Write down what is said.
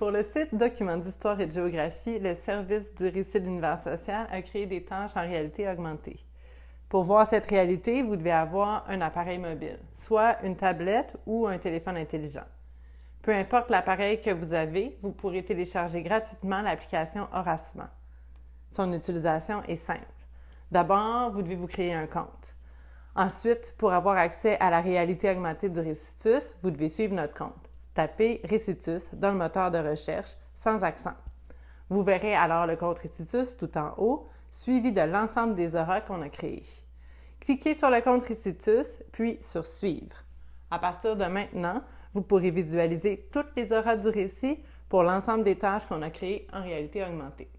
Pour le site Documents d'histoire et de géographie, le service du récit de l'univers social a créé des tâches en réalité augmentée. Pour voir cette réalité, vous devez avoir un appareil mobile, soit une tablette ou un téléphone intelligent. Peu importe l'appareil que vous avez, vous pourrez télécharger gratuitement l'application Horacement. Son utilisation est simple. D'abord, vous devez vous créer un compte. Ensuite, pour avoir accès à la réalité augmentée du Récitus, vous devez suivre notre compte. Tapez Récitus dans le moteur de recherche sans accent. Vous verrez alors le compte Récitus tout en haut, suivi de l'ensemble des auras qu'on a créés. Cliquez sur le compte Récitus, puis sur Suivre. À partir de maintenant, vous pourrez visualiser toutes les auras du récit pour l'ensemble des tâches qu'on a créées en réalité augmentée.